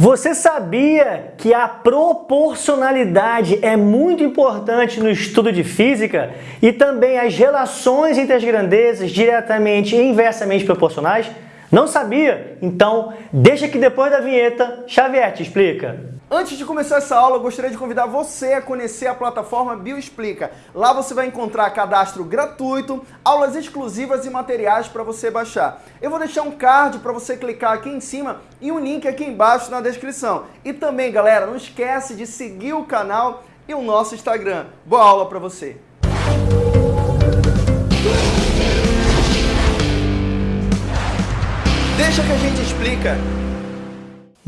Você sabia que a proporcionalidade é muito importante no estudo de física e também as relações entre as grandezas diretamente e inversamente proporcionais? Não sabia? Então, deixa que depois da vinheta, Xavier te explica. Antes de começar essa aula, eu gostaria de convidar você a conhecer a plataforma Bioexplica. Lá você vai encontrar cadastro gratuito, aulas exclusivas e materiais para você baixar. Eu vou deixar um card para você clicar aqui em cima e um link aqui embaixo na descrição. E também, galera, não esquece de seguir o canal e o nosso Instagram. Boa aula para você! Deixa que a gente explica.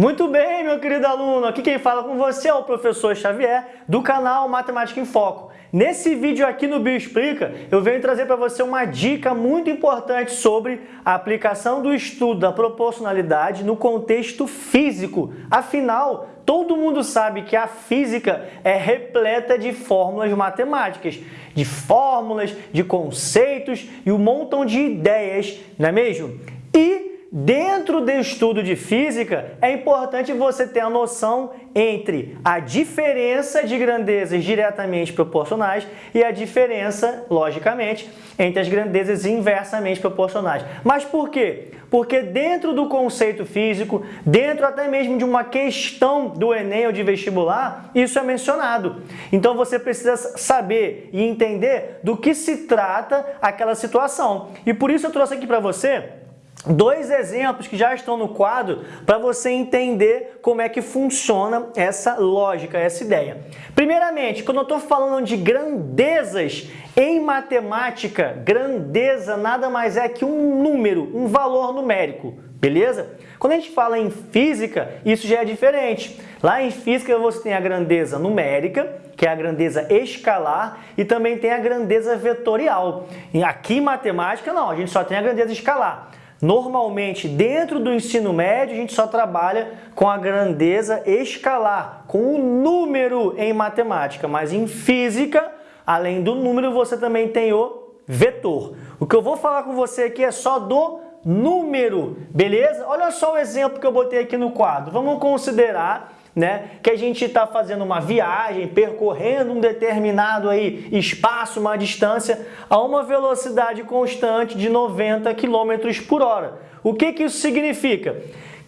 Muito bem, meu querido aluno, aqui quem fala com você é o professor Xavier, do canal Matemática em Foco. Nesse vídeo aqui no Bioexplica, eu venho trazer para você uma dica muito importante sobre a aplicação do estudo da proporcionalidade no contexto físico. Afinal, todo mundo sabe que a física é repleta de fórmulas matemáticas, de fórmulas, de conceitos e um montão de ideias, não é mesmo? E Dentro do estudo de física, é importante você ter a noção entre a diferença de grandezas diretamente proporcionais e a diferença, logicamente, entre as grandezas inversamente proporcionais. Mas por quê? Porque dentro do conceito físico, dentro até mesmo de uma questão do Enem ou de vestibular, isso é mencionado. Então você precisa saber e entender do que se trata aquela situação. E por isso eu trouxe aqui para você dois exemplos que já estão no quadro para você entender como é que funciona essa lógica, essa ideia. Primeiramente, quando eu estou falando de grandezas em matemática, grandeza nada mais é que um número, um valor numérico, beleza? Quando a gente fala em física, isso já é diferente. Lá em física você tem a grandeza numérica, que é a grandeza escalar, e também tem a grandeza vetorial. Aqui em matemática não, a gente só tem a grandeza escalar. Normalmente, dentro do ensino médio, a gente só trabalha com a grandeza escalar, com o número em matemática, mas em física, além do número, você também tem o vetor. O que eu vou falar com você aqui é só do número, beleza? Olha só o exemplo que eu botei aqui no quadro. Vamos considerar né? Que a gente está fazendo uma viagem, percorrendo um determinado aí espaço, uma distância, a uma velocidade constante de 90 km por hora. O que, que isso significa?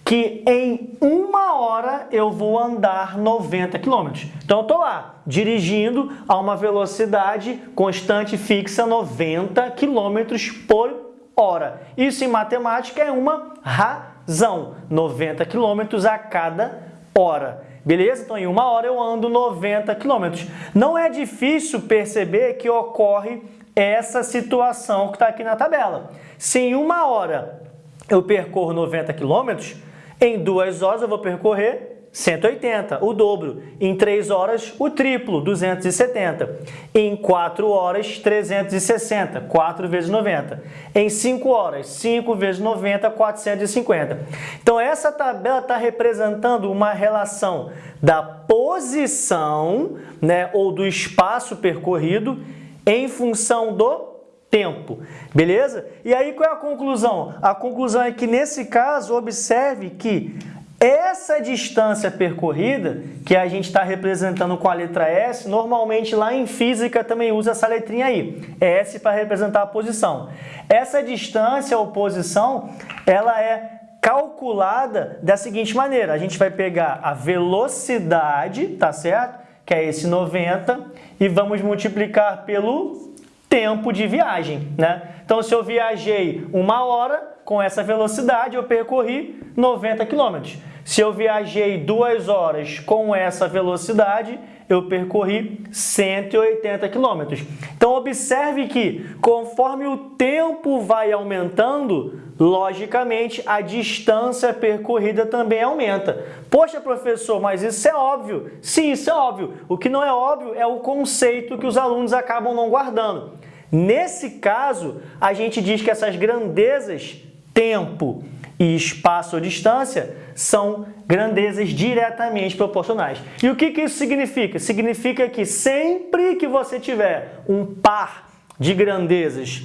Que em uma hora eu vou andar 90 km. Então eu estou lá, dirigindo a uma velocidade constante fixa 90 km por hora. Isso em matemática é uma razão, 90 km a cada hora. Beleza? Então, em uma hora eu ando 90 km. Não é difícil perceber que ocorre essa situação que está aqui na tabela. Se em uma hora eu percorro 90 km, em duas horas eu vou percorrer 180, o dobro. Em 3 horas, o triplo, 270. Em 4 horas, 360, 4 vezes 90. Em 5 horas, 5 vezes 90, 450. Então, essa tabela está representando uma relação da posição né, ou do espaço percorrido em função do tempo, beleza? E aí qual é a conclusão? A conclusão é que nesse caso, observe que essa distância percorrida, que a gente está representando com a letra S, normalmente lá em física também usa essa letrinha aí, S para representar a posição. Essa distância ou posição, ela é calculada da seguinte maneira, a gente vai pegar a velocidade, tá certo? Que é esse 90, e vamos multiplicar pelo tempo de viagem, né? Então, se eu viajei uma hora, com essa velocidade eu percorri 90 quilômetros. Se eu viajei duas horas com essa velocidade, eu percorri 180 km. Então, observe que, conforme o tempo vai aumentando, logicamente, a distância percorrida também aumenta. Poxa, professor, mas isso é óbvio. Sim, isso é óbvio. O que não é óbvio é o conceito que os alunos acabam não guardando. Nesse caso, a gente diz que essas grandezas, tempo e espaço ou distância são grandezas diretamente proporcionais. E o que, que isso significa? Significa que sempre que você tiver um par de grandezas,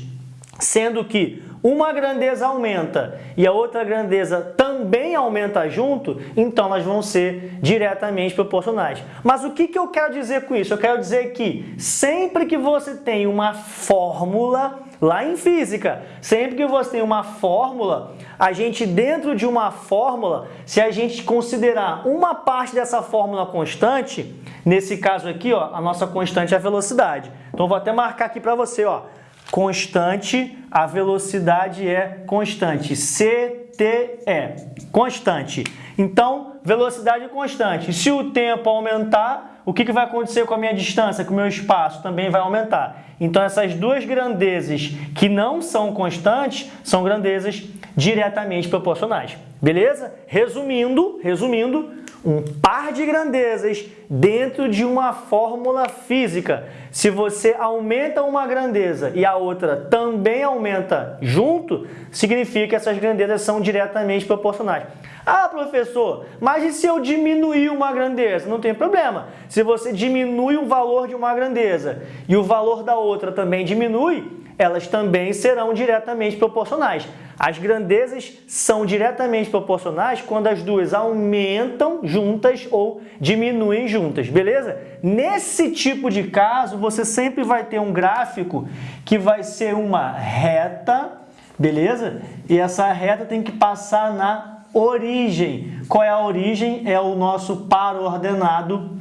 sendo que uma grandeza aumenta e a outra grandeza também aumenta junto, então elas vão ser diretamente proporcionais. Mas o que, que eu quero dizer com isso? Eu quero dizer que sempre que você tem uma fórmula, lá em física, sempre que você tem uma fórmula, a gente dentro de uma fórmula, se a gente considerar uma parte dessa fórmula constante, nesse caso aqui, ó, a nossa constante é a velocidade. Então, vou até marcar aqui para você, ó, constante, a velocidade é constante, CTE, constante. Então, velocidade constante. Se o tempo aumentar, o que, que vai acontecer com a minha distância, com o meu espaço? Também vai aumentar. Então, essas duas grandezas que não são constantes, são grandezas diretamente proporcionais. Beleza? Resumindo, resumindo, um par de grandezas dentro de uma fórmula física. Se você aumenta uma grandeza e a outra também aumenta junto, significa que essas grandezas são diretamente proporcionais. Ah, professor, mas e se eu diminuir uma grandeza? Não tem problema. Se você diminui o valor de uma grandeza e o valor da outra também diminui, elas também serão diretamente proporcionais. As grandezas são diretamente proporcionais quando as duas aumentam juntas ou diminuem juntas, beleza? Nesse tipo de caso, você sempre vai ter um gráfico que vai ser uma reta, beleza? E essa reta tem que passar na origem. Qual é a origem? É o nosso par ordenado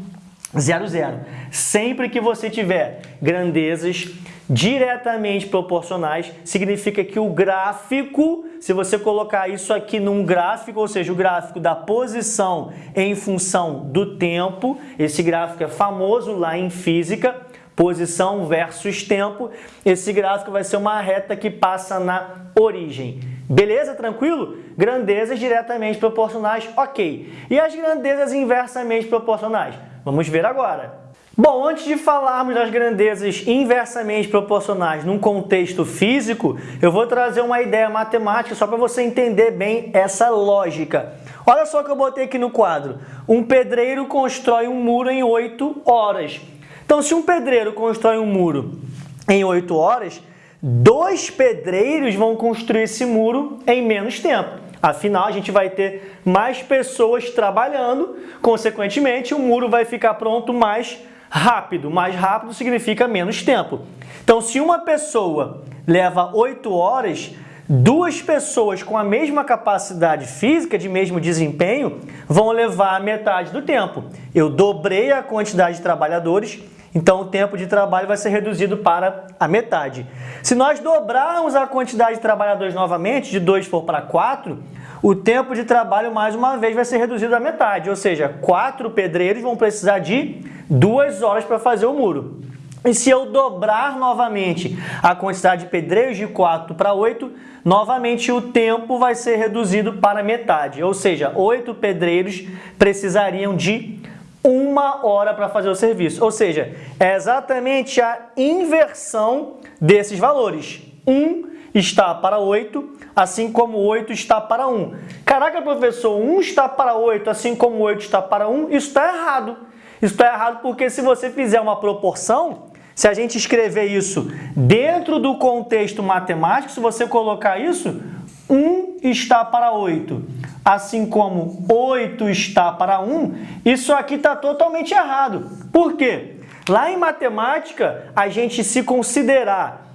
0, 0. Sempre que você tiver grandezas diretamente proporcionais, significa que o gráfico, se você colocar isso aqui num gráfico, ou seja, o gráfico da posição em função do tempo, esse gráfico é famoso lá em física, posição versus tempo, esse gráfico vai ser uma reta que passa na origem. Beleza? Tranquilo? Grandezas diretamente proporcionais, ok. E as grandezas inversamente proporcionais? Vamos ver agora. Bom, antes de falarmos das grandezas inversamente proporcionais num contexto físico, eu vou trazer uma ideia matemática só para você entender bem essa lógica. Olha só que eu botei aqui no quadro. Um pedreiro constrói um muro em 8 horas. Então, se um pedreiro constrói um muro em 8 horas, dois pedreiros vão construir esse muro em menos tempo. Afinal, a gente vai ter mais pessoas trabalhando, consequentemente, o muro vai ficar pronto mais rápido. Mais rápido significa menos tempo. Então, se uma pessoa leva 8 horas, duas pessoas com a mesma capacidade física, de mesmo desempenho, vão levar metade do tempo. Eu dobrei a quantidade de trabalhadores, então o tempo de trabalho vai ser reduzido para a metade. Se nós dobrarmos a quantidade de trabalhadores novamente, de 2 for para 4, o tempo de trabalho mais uma vez vai ser reduzido à metade, ou seja, quatro pedreiros vão precisar de duas horas para fazer o muro. E se eu dobrar novamente a quantidade de pedreiros de 4 para 8, novamente o tempo vai ser reduzido para metade. Ou seja, 8 pedreiros precisariam de uma hora para fazer o serviço. Ou seja, é exatamente a inversão desses valores. 1 está para 8, assim como 8 está para 1. Caraca, professor, 1 está para 8, assim como 8 está para 1, isso está errado. Isso está errado porque se você fizer uma proporção, se a gente escrever isso dentro do contexto matemático, se você colocar isso, 1 está para 8, assim como 8 está para 1, isso aqui está totalmente errado. Por quê? Lá em matemática, a gente se considerar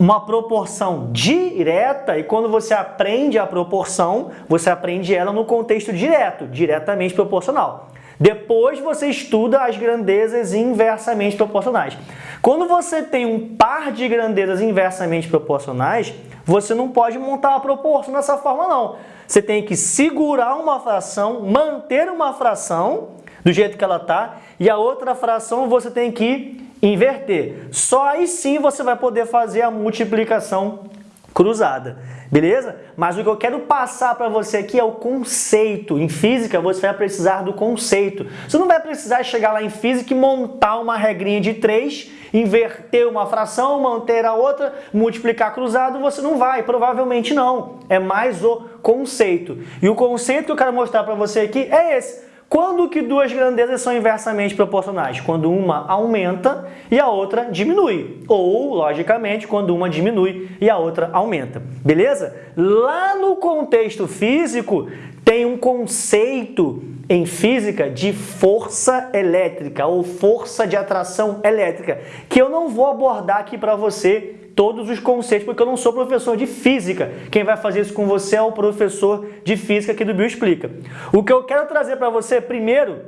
uma proporção direta e quando você aprende a proporção, você aprende ela no contexto direto, diretamente proporcional. Depois você estuda as grandezas inversamente proporcionais. Quando você tem um par de grandezas inversamente proporcionais, você não pode montar a proporção dessa forma não. Você tem que segurar uma fração, manter uma fração do jeito que ela está e a outra fração você tem que inverter. Só aí sim você vai poder fazer a multiplicação cruzada. Beleza? Mas o que eu quero passar para você aqui é o conceito. Em física, você vai precisar do conceito. Você não vai precisar chegar lá em física e montar uma regrinha de 3, inverter uma fração, manter a outra, multiplicar cruzado, você não vai, provavelmente não. É mais o conceito. E o conceito que eu quero mostrar para você aqui é esse. Quando que duas grandezas são inversamente proporcionais? Quando uma aumenta e a outra diminui. Ou, logicamente, quando uma diminui e a outra aumenta. Beleza? Lá no contexto físico, tem um conceito em física de força elétrica ou força de atração elétrica, que eu não vou abordar aqui para você todos os conceitos, porque eu não sou professor de física. Quem vai fazer isso com você é o professor de física aqui do Bio Explica. O que eu quero trazer para você primeiro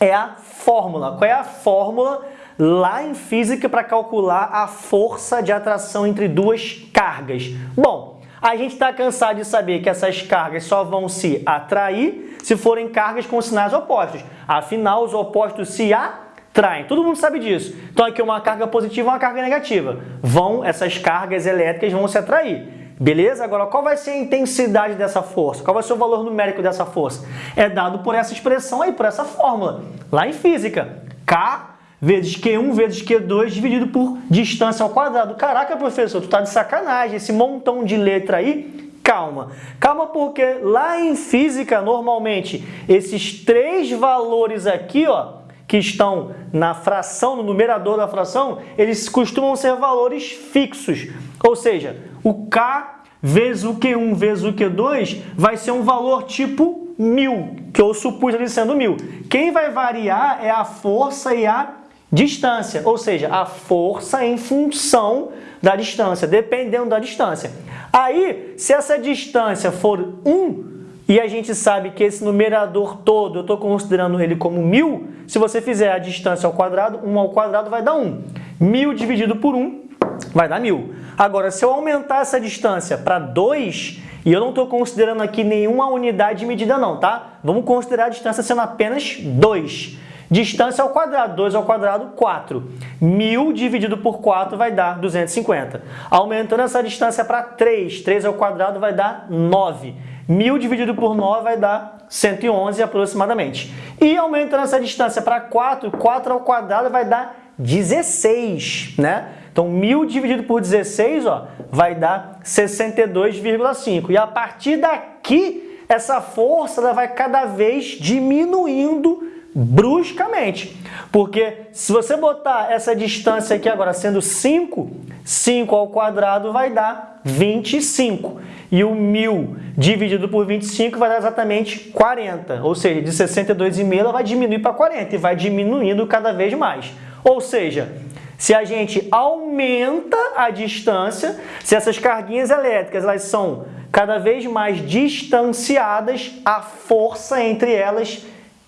é a fórmula. Qual é a fórmula lá em física para calcular a força de atração entre duas cargas? Bom, a gente está cansado de saber que essas cargas só vão se atrair se forem cargas com sinais opostos. Afinal, os opostos se atraem traem. Todo mundo sabe disso. Então aqui uma carga positiva e uma carga negativa. Vão, essas cargas elétricas vão se atrair. Beleza? Agora, qual vai ser a intensidade dessa força? Qual vai ser o valor numérico dessa força? É dado por essa expressão aí, por essa fórmula, lá em física. K vezes Q1 vezes Q2 dividido por distância ao quadrado. Caraca, professor, tu tá de sacanagem. Esse montão de letra aí, calma. Calma porque lá em física, normalmente, esses três valores aqui, ó, que estão na fração, no numerador da fração, eles costumam ser valores fixos. Ou seja, o K vezes o Q1 vezes o Q2 vai ser um valor tipo mil, que eu supus ali sendo mil. Quem vai variar é a força e a distância, ou seja, a força em função da distância, dependendo da distância. Aí, se essa distância for 1, e a gente sabe que esse numerador todo, eu estou considerando ele como mil, se você fizer a distância ao quadrado, 1 ao quadrado vai dar 1. Mil dividido por 1 vai dar mil. Agora, se eu aumentar essa distância para 2, e eu não estou considerando aqui nenhuma unidade de medida não, tá? Vamos considerar a distância sendo apenas 2. Distância ao quadrado, 2 ao quadrado, 4. 1.000 dividido por 4 vai dar 250. Aumentando essa distância para 3, 3 ao quadrado vai dar 9. 1.000 dividido por 9 vai dar 111 aproximadamente. E aumentando essa distância para 4, 4 ao quadrado vai dar 16, né? Então, 1.000 dividido por 16 ó, vai dar 62,5. E a partir daqui, essa força ela vai cada vez diminuindo bruscamente. Porque se você botar essa distância aqui agora sendo 5, 5 ao quadrado vai dar 25. E o 1.000 dividido por 25 vai dar exatamente 40. Ou seja, de 62,5 ela vai diminuir para 40 e vai diminuindo cada vez mais. Ou seja, se a gente aumenta a distância, se essas carguinhas elétricas elas são cada vez mais distanciadas, a força entre elas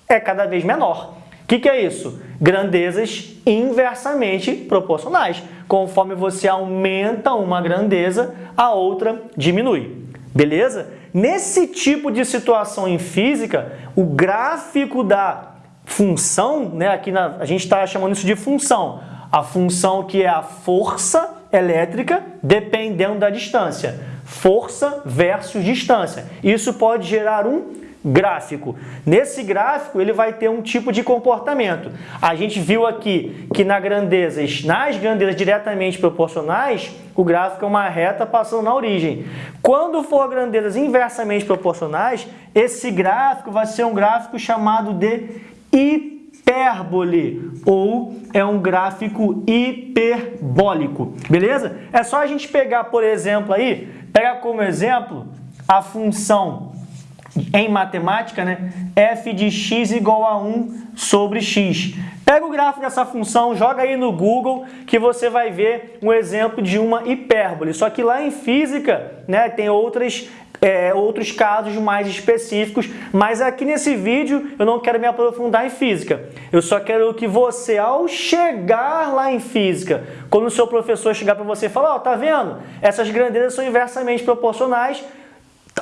é cada vez menor. O que, que é isso? Grandezas inversamente proporcionais. Conforme você aumenta uma grandeza, a outra diminui. Beleza? Nesse tipo de situação em física, o gráfico da função, né, aqui na, a gente está chamando isso de função, a função que é a força elétrica dependendo da distância. Força versus distância. Isso pode gerar um gráfico. Nesse gráfico, ele vai ter um tipo de comportamento. A gente viu aqui que na grandezas, nas grandezas diretamente proporcionais, o gráfico é uma reta passando na origem. Quando for grandezas inversamente proporcionais, esse gráfico vai ser um gráfico chamado de hipérbole ou é um gráfico hiperbólico, beleza? É só a gente pegar, por exemplo, aí, pegar como exemplo a função em matemática, né? f de x igual a 1 sobre x. Pega o gráfico dessa função, joga aí no Google que você vai ver um exemplo de uma hipérbole. Só que lá em física né, tem outras, é, outros casos mais específicos, mas aqui nesse vídeo eu não quero me aprofundar em física. Eu só quero que você, ao chegar lá em física, quando o seu professor chegar para você e falar, ó, oh, tá vendo? Essas grandezas são inversamente proporcionais,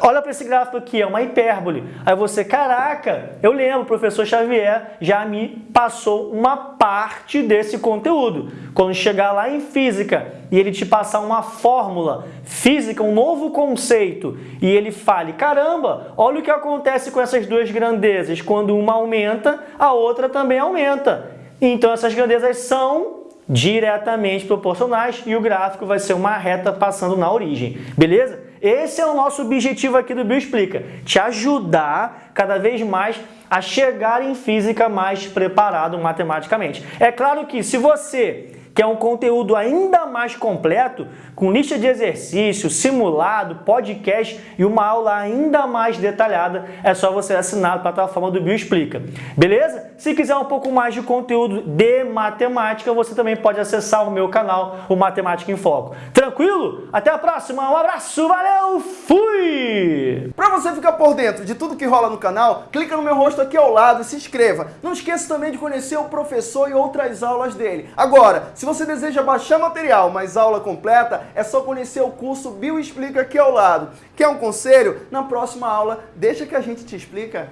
Olha para esse gráfico aqui, é uma hipérbole. Aí você, caraca, eu lembro, o professor Xavier já me passou uma parte desse conteúdo. Quando chegar lá em física e ele te passar uma fórmula física, um novo conceito, e ele fale, caramba, olha o que acontece com essas duas grandezas. Quando uma aumenta, a outra também aumenta. Então essas grandezas são diretamente proporcionais e o gráfico vai ser uma reta passando na origem, beleza? Esse é o nosso objetivo aqui do Bioexplica, te ajudar cada vez mais a chegar em física mais preparado matematicamente. É claro que se você quer um conteúdo ainda mais completo, com lista de exercícios, simulado, podcast e uma aula ainda mais detalhada, é só você assinar a plataforma do Bioexplica. Beleza? Se quiser um pouco mais de conteúdo de matemática, você também pode acessar o meu canal, o Matemática em Foco. Tranquilo? Até a próxima, um abraço, valeu, fui! Para você ficar por dentro de tudo que rola no canal, clica no meu rosto aqui ao lado e se inscreva. Não esqueça também de conhecer o professor e outras aulas dele. Agora, se você deseja baixar material, mas aula completa, é só conhecer o curso Bioexplica aqui ao lado. Quer um conselho? Na próxima aula, deixa que a gente te explica.